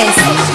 Yes.